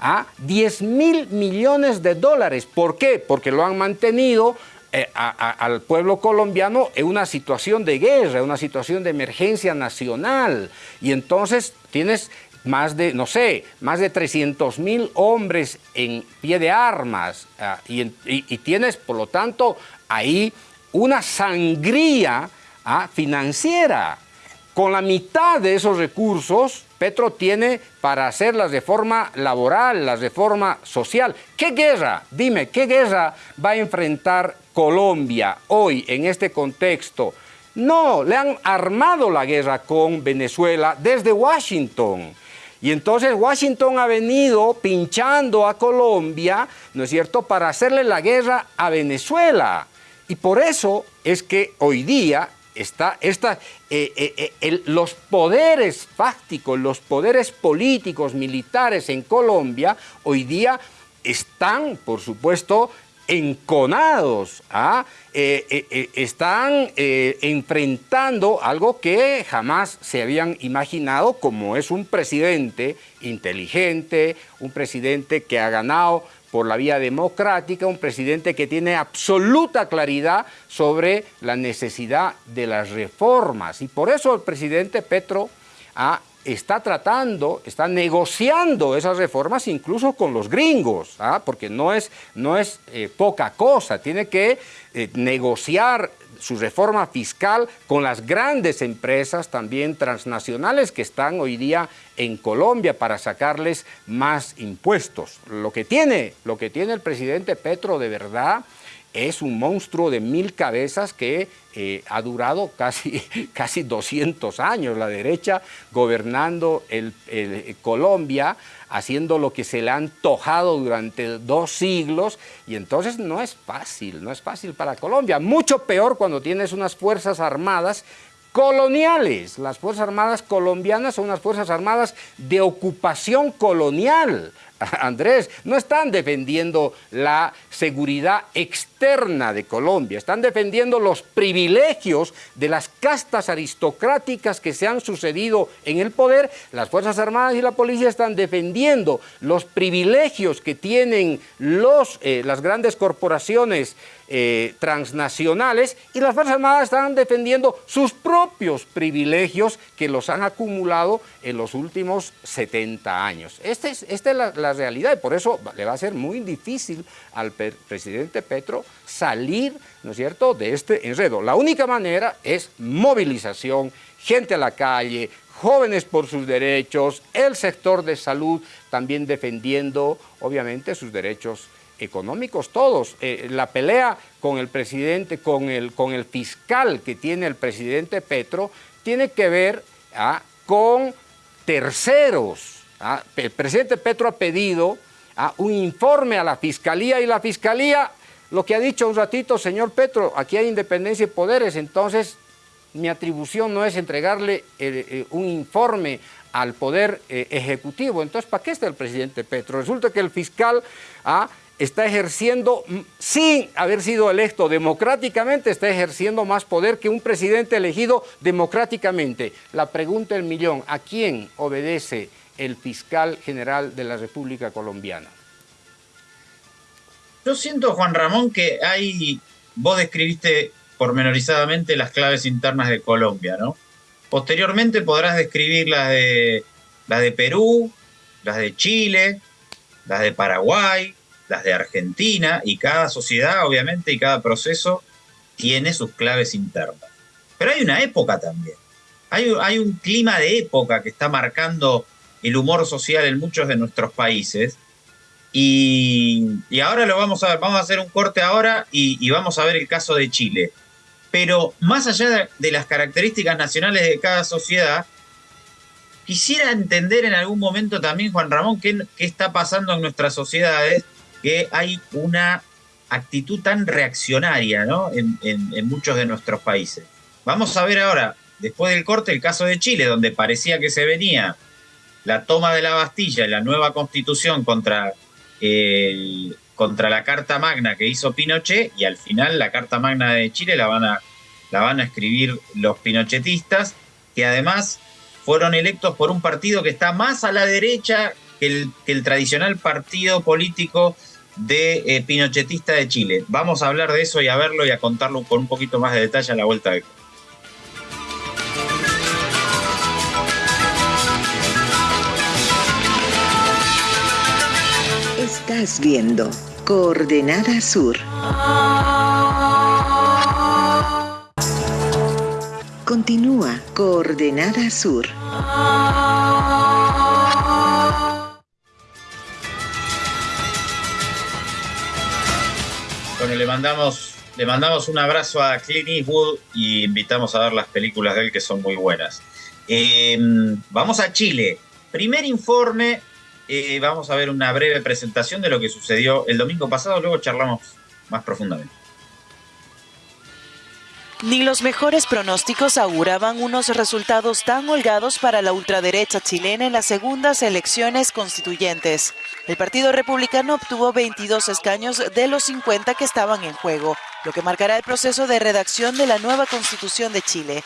Speaker 1: a 10 mil millones de dólares. ¿Por qué? Porque lo han mantenido eh, al pueblo colombiano en una situación de guerra, una situación de emergencia nacional. Y entonces tienes más de, no sé, más de 300 mil hombres en pie de armas ah, y, tienes, por lo tanto, ahí una sangría ah, financiera. Con la mitad de esos recursos, Petro tiene para hacer la reforma laboral, la reforma social. ¿Qué guerra? Dime, ¿qué guerra va a enfrentar Colombia hoy en este contexto? No, le han armado la guerra con Venezuela desde Washington. Y entonces Washington ha venido pinchando a Colombia, ¿no es cierto?, para hacerle la guerra a Venezuela. Y por eso es que hoy día está eh, eh, eh, los poderes fácticos, los poderes políticos, militares en Colombia, hoy día están, por supuesto, enconados, ¿ah? están enfrentando algo que jamás se habían imaginado, como es un presidente inteligente, un presidente que ha ganado por la vía democrática, un presidente que tiene absoluta claridad sobre la necesidad de las reformas. Y por eso el presidente Petro ah, está tratando, está negociando esas reformas incluso con los gringos, ah, porque no es, no es eh, poca cosa, tiene que eh, negociar su reforma fiscal con las grandes empresas también transnacionales que están hoy día en Colombia para sacarles más impuestos. Lo que tiene, lo que tiene el presidente Petro de verdad es un monstruo de mil cabezas que eh, ha durado casi, casi 200 años, la derecha gobernando el, Colombia, haciendo lo que se le ha antojado durante dos siglos, y entonces no es fácil, no es fácil para Colombia. Mucho peor cuando tienes unas fuerzas armadas coloniales. Las Fuerzas Armadas colombianas son unas Fuerzas Armadas de ocupación colonial. Andrés, no están defendiendo la seguridad externa de Colombia, están defendiendo los privilegios de las castas aristocráticas que se han sucedido en el poder. Las Fuerzas Armadas y la Policía están defendiendo los privilegios que tienen los, eh, las grandes corporaciones eh, transnacionales y las Fuerzas Armadas están defendiendo sus propios privilegios que los han acumulado en los últimos 70 años. Esta es, esta es la la realidad y por eso le va a ser muy difícil al presidente Petro salir, ¿no es cierto?, de este enredo. La única manera es movilización, gente a la calle, jóvenes por sus derechos, el sector de salud también defendiendo, obviamente, sus derechos económicos todos. Eh, la pelea con el presidente, con el, con el fiscal que tiene el presidente Petro, tiene que ver ah, con terceros. Ah. El presidente Petro ha pedido ah, un informe a la fiscalía y la fiscalía, lo que ha dicho un ratito, señor Petro, aquí hay independencia y poderes, entonces mi atribución no es entregarle eh, eh, un informe al Poder Ejecutivo. Entonces, ¿para qué está el presidente Petro? Resulta que el fiscal está ejerciendo, sin haber sido electo democráticamente, está ejerciendo más poder que un presidente elegido democráticamente. La pregunta del millón, ¿a quién obedece el fiscal general de la República Colombiana?
Speaker 2: Yo siento, Juan Ramón, que hay, vos describiste pormenorizadamente las claves internas de Colombia, ¿no? Posteriormente podrás describir las de, las de Perú, las de Chile, las de Paraguay, las de Argentina, y cada sociedad, obviamente, y cada proceso tiene sus claves internas. Pero hay una época también. Hay, hay un clima de época que está marcando el humor social en muchos de nuestros países. Y, ahora lo vamos a ver, vamos a hacer un corte ahora y, vamos a ver el caso de Chile. Pero más allá de, las características nacionales de cada sociedad, quisiera entender en algún momento también, Juan Ramón, qué, qué está pasando en nuestras sociedades que hay una actitud tan reaccionaria ¿no? en, muchos de nuestros países. Vamos a ver ahora, después del corte, el caso de Chile, donde parecía que se venía la toma de la Bastilla y la nueva constitución contra, contra la Carta Magna que hizo Pinochet, y al final la Carta Magna de Chile la van a, la van a escribir los pinochetistas, que además fueron electos por un partido que está más a la derecha que el, que el tradicional partido político de eh, Pinochetista de Chile. Vamos a hablar de eso y a verlo y a contarlo con un poquito más de detalle a la vuelta de...
Speaker 21: Estás viendo Coordenada Sur. Continúa Coordenada Sur.
Speaker 2: Le mandamos, le mandamos un abrazo a Clint Eastwood y invitamos a ver las películas de él que son muy buenas. Em, vamos a Chile. Primer informe, eh, vamos a ver una breve presentación de lo que sucedió el domingo pasado, luego charlamos más profundamente.
Speaker 22: Ni los mejores pronósticos auguraban unos resultados tan holgados para la ultraderecha chilena en las segundas elecciones constituyentes. El Partido Republicano obtuvo 22 escaños de los 50 que estaban en juego, lo que marcará el proceso de redacción de la nueva Constitución de Chile.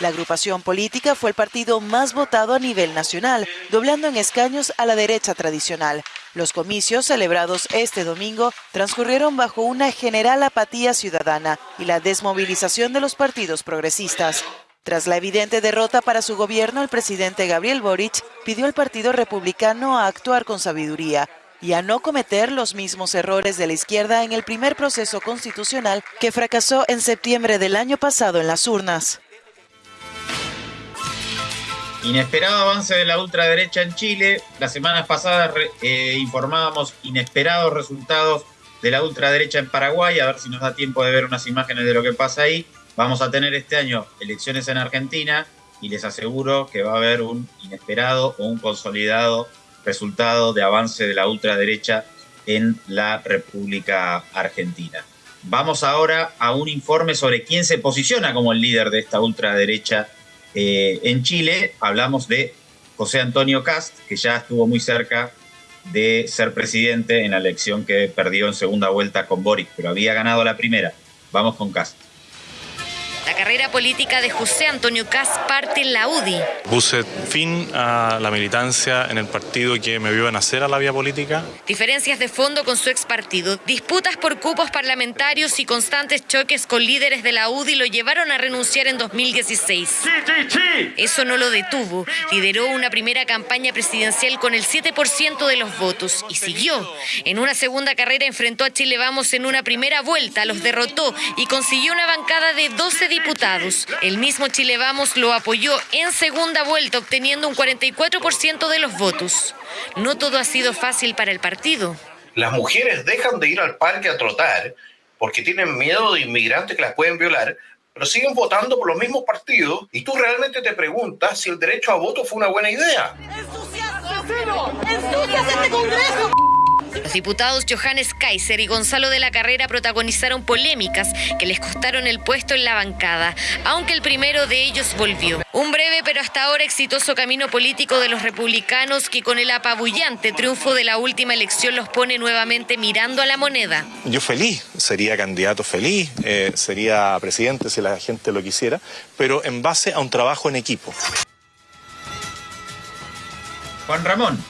Speaker 22: La agrupación política fue el partido más votado a nivel nacional, doblando en escaños a la derecha tradicional, los comicios celebrados este domingo transcurrieron bajo una general apatía ciudadana y la desmovilización de los partidos progresistas. Tras la evidente derrota para su gobierno, el presidente Gabriel Boric pidió al Partido Republicano a actuar con sabiduría y a no cometer los mismos errores de la izquierda en el primer proceso constitucional que fracasó en septiembre del año pasado en las urnas.
Speaker 2: Inesperado avance de la ultraderecha en Chile. Las semanas pasadas eh, informábamos inesperados resultados de la ultraderecha en Paraguay. A ver si nos da tiempo de ver unas imágenes de lo que pasa ahí. Vamos a tener este año elecciones en Argentina y les aseguro que va a haber un inesperado o un consolidado resultado de avance de la ultraderecha en la República Argentina. Vamos ahora a un informe sobre quién se posiciona como el líder de esta ultraderecha eh, en Chile hablamos de José Antonio Cast, que ya estuvo muy cerca de ser presidente en la elección que perdió en segunda vuelta con Boric, pero había ganado la primera. Vamos con Cast.
Speaker 23: La
Speaker 24: carrera política de José Antonio Cas parte en la UDI.
Speaker 25: Puse fin a la militancia en el partido que me vio nacer a la vía política.
Speaker 24: Diferencias de fondo con su ex partido, disputas por cupos parlamentarios y constantes choques con líderes de la UDI lo llevaron a renunciar en 2016. Eso no lo detuvo. Lideró una primera campaña presidencial con el 7% de los votos y siguió. En una segunda carrera enfrentó a Chile Vamos en una primera vuelta, los derrotó y consiguió una bancada de 12 diputados. El mismo Chile Vamos lo apoyó en segunda vuelta, obteniendo un 44% de los votos. No todo ha sido fácil para el partido.
Speaker 23: Las mujeres dejan de ir al parque a trotar porque tienen miedo de inmigrantes que las pueden violar, pero siguen votando por los mismos partidos y tú realmente te preguntas si el derecho a voto fue una buena idea.
Speaker 24: este Congreso! Los diputados Johannes Kaiser y Gonzalo de la Carrera protagonizaron polémicas que les costaron el puesto en la bancada, aunque el primero de ellos volvió. Un breve pero hasta ahora exitoso camino político de los republicanos que con el apabullante triunfo de la última elección los pone nuevamente mirando a la moneda.
Speaker 25: Yo feliz, sería candidato feliz, eh, sería presidente si la gente lo quisiera, pero en base a un trabajo en equipo.
Speaker 2: Juan Ramón,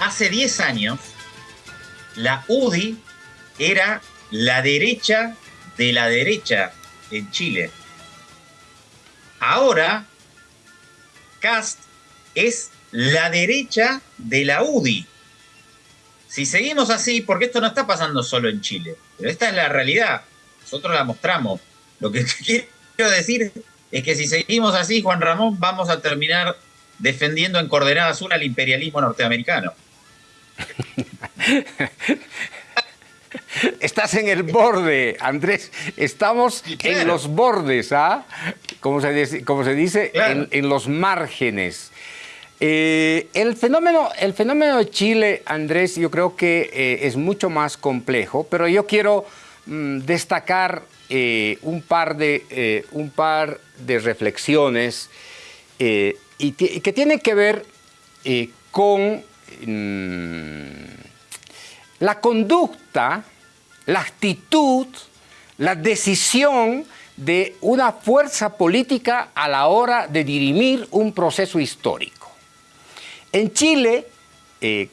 Speaker 2: hace 10 años la UDI era la derecha de la derecha en Chile. Ahora, Cast es la derecha de la UDI. Si seguimos así, porque esto no está pasando solo en Chile, pero esta es la realidad, nosotros la mostramos. Lo que quiero decir es que si seguimos así, Juan Ramón, vamos a terminar defendiendo en coordenada azul al imperialismo norteamericano.
Speaker 1: Estás en el borde, Andrés. Estamos en los bordes, ¿ah? Como se, dice, como se dice en, los márgenes. Eh, el, fenómeno, el fenómeno de Chile, Andrés, yo creo que eh, es mucho más complejo, pero yo quiero mm, destacar eh, un, par de, un par de reflexiones y que tienen que ver con Mm, la conducta, la actitud, la decisión de una fuerza política a la hora de dirimir un proceso histórico. En Chile, eh,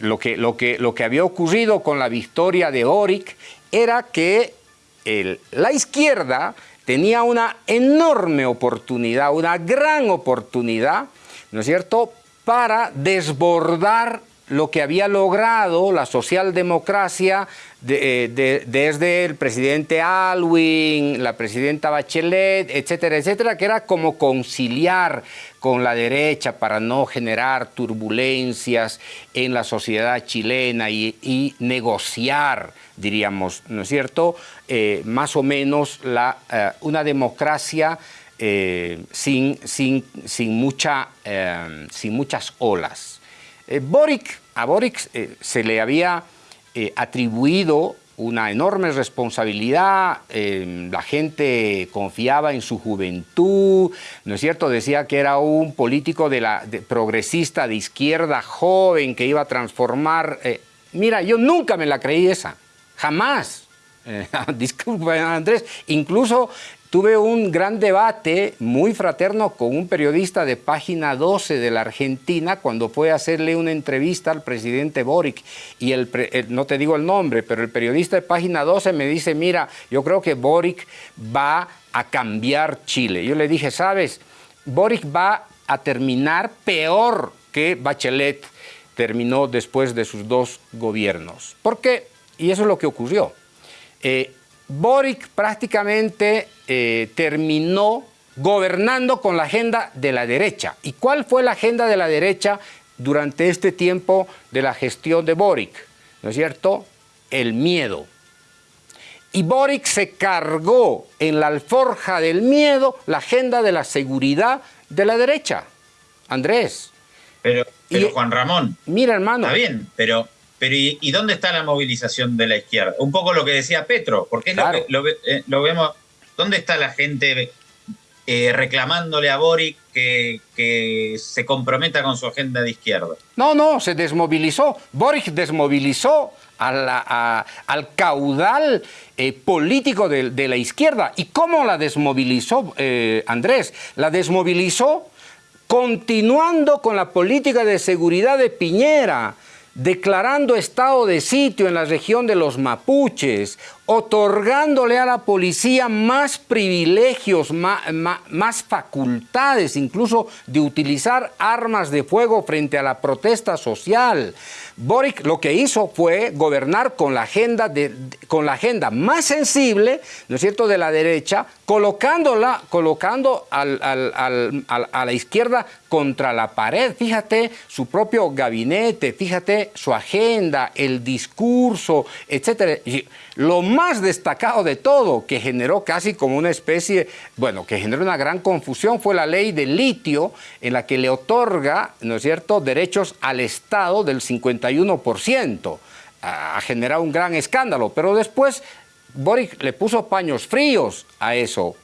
Speaker 1: lo, que, había ocurrido con la victoria de Oric era que la izquierda tenía una enorme oportunidad, una gran oportunidad, ¿no es cierto?, para desbordar lo que había logrado la socialdemocracia eh, desde el presidente Alwin, la presidenta Bachelet, etcétera, etcétera, que era como conciliar con la derecha para no generar turbulencias en la sociedad chilena y, negociar, diríamos, ¿no es cierto?, eh, más o menos eh, una democracia sin, sin, sin, mucha, sin muchas olas. Eh, Boric, a Boric se le había atribuido una enorme responsabilidad, la gente confiaba en su juventud, ¿no es cierto? Decía que era un político de la, progresista de izquierda joven que iba a transformar. mira, yo nunca me la creí esa, jamás. disculpen Andrés, incluso Tuve un gran debate muy fraterno con un periodista de página 12 de la Argentina cuando fue a hacerle una entrevista al presidente Boric. Y el, no te digo el nombre, pero el periodista de página 12 me dice, mira, yo creo que Boric va a cambiar Chile. Yo le dije, sabes, Boric va a terminar peor que Bachelet terminó después de sus dos gobiernos. ¿Por qué? Y eso es lo que ocurrió. Eh, Boric prácticamente eh, terminó gobernando con la agenda de la derecha. ¿Y cuál fue la agenda de la derecha durante este tiempo de la gestión de Boric? ¿No es cierto? El miedo. Y Boric se cargó en la alforja del miedo la agenda de la seguridad de la derecha. Andrés.
Speaker 2: Pero, Juan Ramón.
Speaker 1: Mira, hermano.
Speaker 2: Está bien, pero pero ¿y, dónde está la movilización de la izquierda? Un poco lo que decía Petro, porque es lo que eh, lo, vemos. ¿Dónde está la gente eh, reclamándole a Boric que, que, se comprometa con su agenda de izquierda?
Speaker 1: No, no, se desmovilizó. Boric desmovilizó al caudal eh, político de, la izquierda. ¿Y cómo la desmovilizó Andrés? La desmovilizó continuando con la política de seguridad de Piñera, declarando estado de sitio en la región de los mapuches, otorgándole a la policía más privilegios, más, facultades, incluso de utilizar armas de fuego frente a la protesta social. Boric lo que hizo fue gobernar con la agenda, de, con la agenda más sensible, ¿no es cierto?, de la derecha, colocándola, colocando al, a la izquierda contra la pared. Fíjate su propio gabinete, fíjate su agenda, el discurso, etcétera. Lo más destacado de todo, que generó casi como una especie, bueno, que generó una gran confusión, fue la ley del litio, en la que le otorga, ¿no es cierto?, derechos al Estado del 51%. Ha generado un gran escándalo, pero después Boric le puso paños fríos a eso.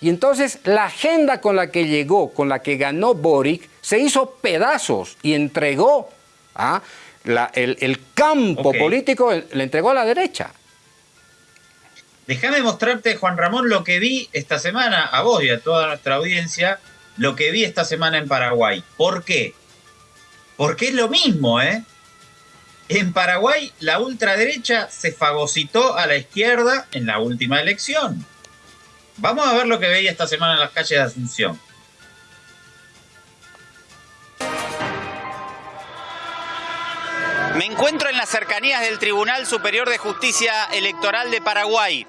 Speaker 1: Y entonces la agenda con la que llegó, con la que ganó Boric, se hizo pedazos y entregó ¿ah? El, campo político le entregó a la derecha.
Speaker 2: Déjame mostrarte, Juan Ramón, lo que vi esta semana, a vos y a toda nuestra audiencia, lo que vi esta semana en Paraguay. ¿Por qué? Porque es lo mismo, ¿eh? En Paraguay, la ultraderecha se fagocitó a la izquierda en la última elección. Vamos a ver lo que veía esta semana en las calles de Asunción.
Speaker 26: Me encuentro en las cercanías del Tribunal Superior de Justicia Electoral de Paraguay.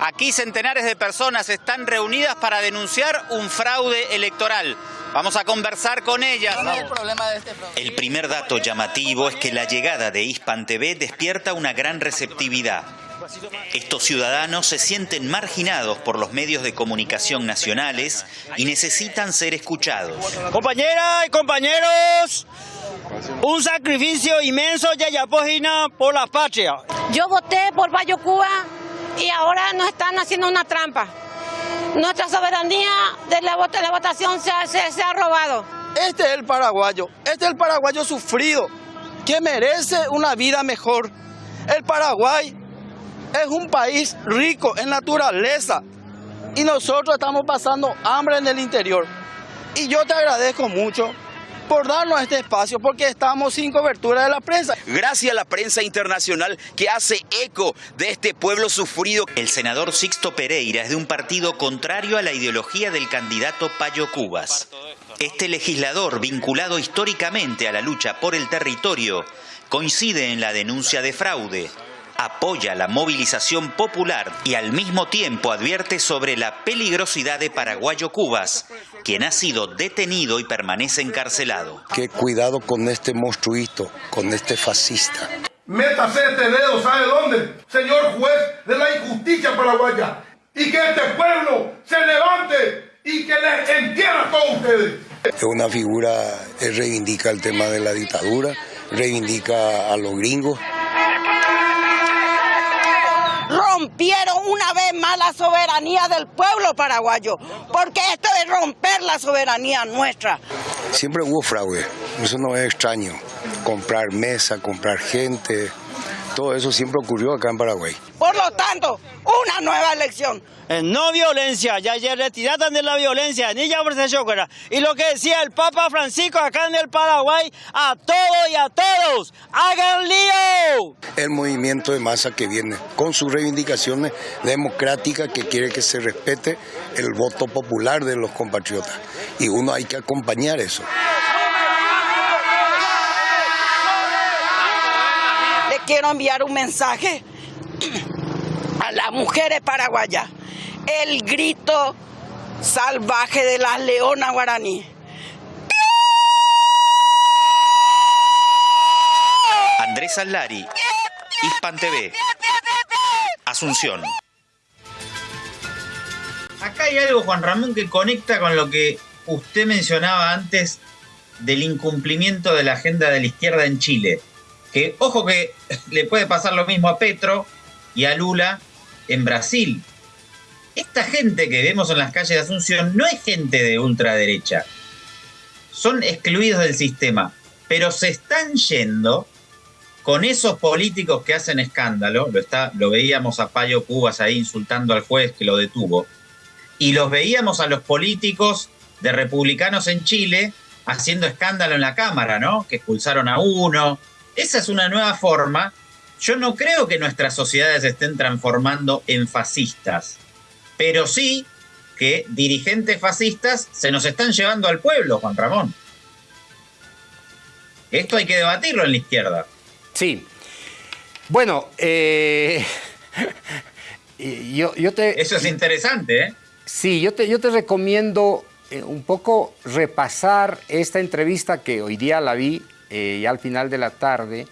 Speaker 26: Aquí centenares de personas están reunidas para denunciar un fraude electoral. Vamos a conversar con ellas.
Speaker 27: el El primer dato llamativo es que la llegada de Hispan TV despierta una gran receptividad. Estos ciudadanos se sienten marginados por los medios de comunicación nacionales y necesitan ser escuchados.
Speaker 28: Compañeras y compañeros, un sacrificio inmenso ya Pojina por la patria.
Speaker 29: Yo voté por Bayo Cuba y ahora nos están haciendo una trampa. Nuestra soberanía de la, votación se ha, robado.
Speaker 28: Este es el paraguayo, este es el paraguayo sufrido, que merece una vida mejor. El Paraguay es un país rico en naturaleza y nosotros estamos pasando hambre en el interior. Y yo te agradezco mucho por este espacio porque estamos sin cobertura de la prensa.
Speaker 27: Gracias a la prensa internacional que hace eco de este pueblo sufrido. El senador Sixto Pereira es de un partido contrario a la ideología del candidato Payo Cubas. Este legislador, vinculado históricamente a la lucha por el territorio, coincide en la denuncia de fraude apoya la movilización popular y al mismo tiempo advierte sobre la peligrosidad de Paraguayo Cubas, quien ha sido detenido y permanece encarcelado.
Speaker 30: Que cuidado con este monstruito, con este fascista.
Speaker 31: Métase este dedo, ¿sabe dónde? Señor juez de la injusticia paraguaya. Y que este pueblo se levante y que les entierre a todos ustedes.
Speaker 30: Es una figura que reivindica el tema de la dictadura, reivindica a los gringos
Speaker 29: rompieron una vez más la soberanía del pueblo paraguayo, porque esto es romper la soberanía nuestra.
Speaker 30: Siempre hubo fraude, eso no es extraño. Comprar mesa, comprar gente, todo eso siempre ocurrió acá en Paraguay.
Speaker 29: Por lo tanto, una nueva elección.
Speaker 28: No violencia, ya, ya retiraron de la violencia, ni ya Y lo que decía el Papa Francisco acá en el Paraguay, a todos y a todos, hagan lío.
Speaker 30: El movimiento de masa que viene con sus reivindicaciones democráticas que quiere que se respete el voto popular de los compatriotas. Y uno hay que acompañar eso.
Speaker 29: Quiero enviar un mensaje a las mujeres paraguayas. El grito salvaje de las leonas guaraní.
Speaker 27: Andrés Alari, Hispan TV, Asunción.
Speaker 2: Acá hay algo, Juan Ramón, que conecta con lo que usted mencionaba antes del incumplimiento de la agenda de la izquierda en Chile. Que ojo que le puede pasar lo mismo a Petro y a Lula en Brasil. Esta gente que vemos en las calles de Asunción no es gente de ultraderecha. Son excluidos del sistema, pero se están yendo con esos políticos que hacen escándalo, lo, está, lo veíamos a Payo Cubas ahí insultando al juez que lo detuvo, y los veíamos a los políticos de republicanos en Chile haciendo escándalo en la Cámara, ¿no? Que expulsaron a uno. Esa es una nueva forma. Yo no creo que nuestras sociedades se estén transformando en fascistas, pero sí que dirigentes fascistas se nos están llevando al pueblo, Juan Ramón. Esto hay que debatirlo en la izquierda.
Speaker 1: Sí. Bueno, eh, yo, te...
Speaker 2: Eso es interesante, ¿eh?
Speaker 1: Sí, yo te, yo te recomiendo eh, un poco repasar esta entrevista que hoy día la vi eh, ya al final de la tarde,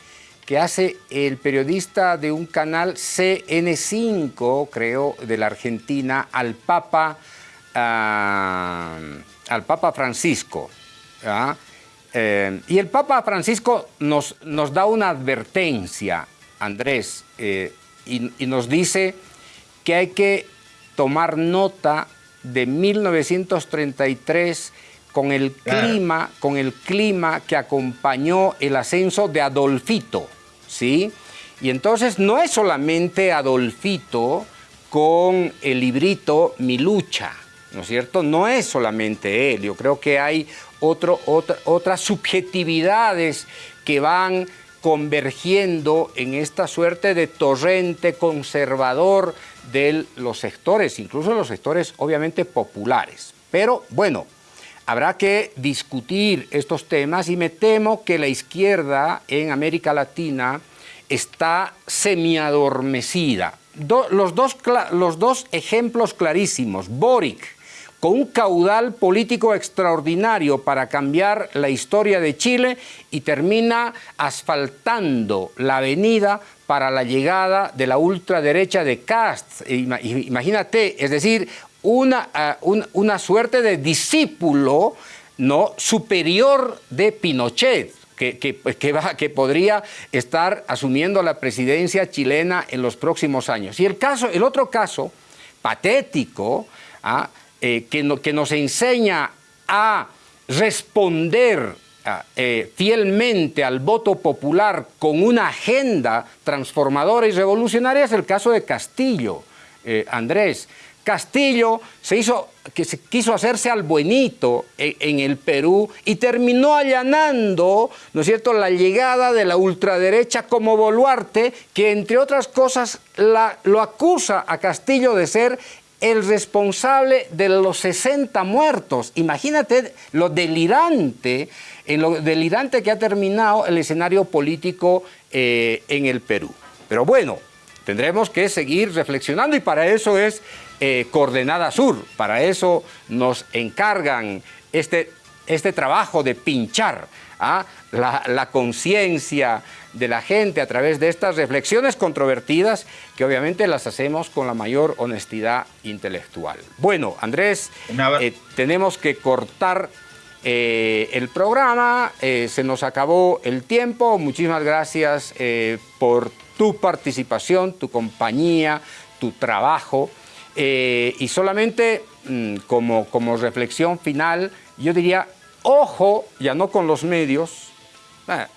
Speaker 1: que hace el periodista de un canal CN5, creo, de la Argentina, al Papa, ah, al Papa Francisco. Eh, y el Papa Francisco nos, nos da una advertencia, Andrés, y, y nos dice que hay que tomar nota de 1933 con el clima, con el clima que acompañó el ascenso de Adolfito, ¿sí? Y entonces no es solamente Adolfito con el librito Mi lucha, ¿no es cierto? No es solamente él, yo creo que hay otro, otras subjetividades que van convergiendo en esta suerte de torrente conservador de los sectores, incluso los sectores obviamente populares. Pero bueno, habrá que discutir estos temas y me temo que la izquierda en América Latina está semiadormecida. los, dos, los dos ejemplos clarísimos, Boric, con un caudal político extraordinario para cambiar la historia de Chile y termina asfaltando la avenida para la llegada de la ultraderecha de Cast. Imagínate, es decir, una, ah, una suerte de discípulo ¿no? superior de Pinochet. Que, que, que, podría estar asumiendo la presidencia chilena en los próximos años. Y el, caso, el otro caso patético ¿ah? Eh, que, que, nos enseña a responder ah, eh, fielmente al voto popular con una agenda transformadora y revolucionaria es el caso de Castillo, eh, Andrés. Castillo se hizo, que se quiso hacerse al buenito en, el Perú y terminó allanando, ¿no es cierto?, la llegada de la ultraderecha como Boluarte, que entre otras cosas lo acusa a Castillo de ser el responsable de los 60 muertos. Imagínate lo delirante, lo delirante que ha terminado el escenario político eh, en el Perú. Pero bueno, tendremos que seguir reflexionando y para eso es eh, Coordenada Sur, para eso nos encargan este, este trabajo de pinchar ¿ah? la, conciencia de la gente a través de estas reflexiones controvertidas que obviamente las hacemos con la mayor honestidad intelectual. Bueno, Andrés, eh, tenemos que cortar eh, el programa, eh, se nos acabó el tiempo, muchísimas gracias por tu participación, tu compañía, tu trabajo y solamente mm, como, como reflexión final, yo diría Ojo, ya no con los medios, ah,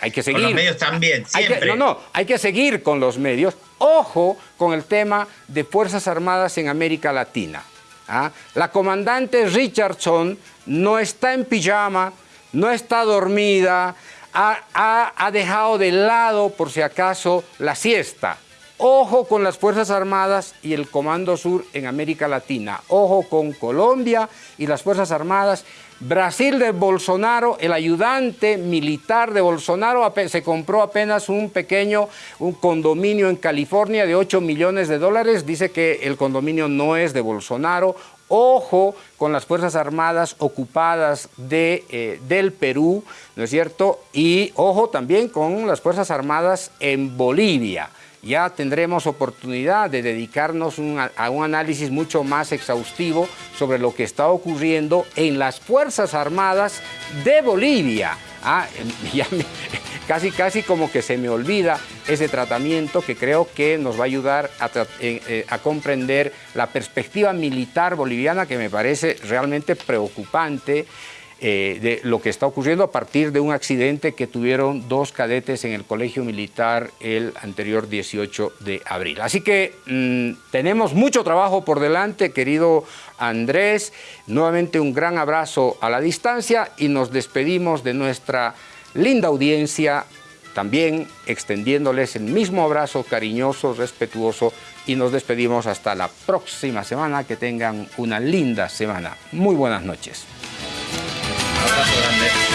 Speaker 1: hay que seguir.
Speaker 2: Con los medios también, siempre.
Speaker 1: no, no, hay que seguir con los medios. Ojo con el tema de Fuerzas Armadas en América Latina. ¿ah? La comandante Richardson no está en pijama, no está dormida, ha, ha dejado de lado, por si acaso, la siesta. Ojo con las Fuerzas Armadas y el Comando Sur en América Latina. Ojo con Colombia y las Fuerzas Armadas Brasil de Bolsonaro, el ayudante militar de Bolsonaro se compró apenas un pequeño un condominio en California de 8 millones de dólares. Dice que el condominio no es de Bolsonaro. Ojo con las Fuerzas Armadas ocupadas de, eh, del Perú, ¿no es cierto? Y ojo también con las Fuerzas Armadas en Bolivia ya tendremos oportunidad de dedicarnos a un análisis mucho más exhaustivo sobre lo que está ocurriendo en las Fuerzas Armadas de Bolivia. Ah, casi, casi como que se me olvida ese tratamiento que creo que nos va a ayudar a, eh, eh, a comprender la perspectiva militar boliviana que me parece realmente preocupante eh, de lo que está ocurriendo a partir de un accidente que tuvieron dos cadetes en el colegio militar el anterior 18 de abril. Así que mm, tenemos mucho trabajo por delante, querido Andrés. Nuevamente un gran abrazo a la distancia y nos despedimos de nuestra linda audiencia, también extendiéndoles el mismo abrazo cariñoso, respetuoso y nos despedimos hasta la próxima semana. Que tengan una linda semana. Muy buenas noches.
Speaker 2: Abrazo grande.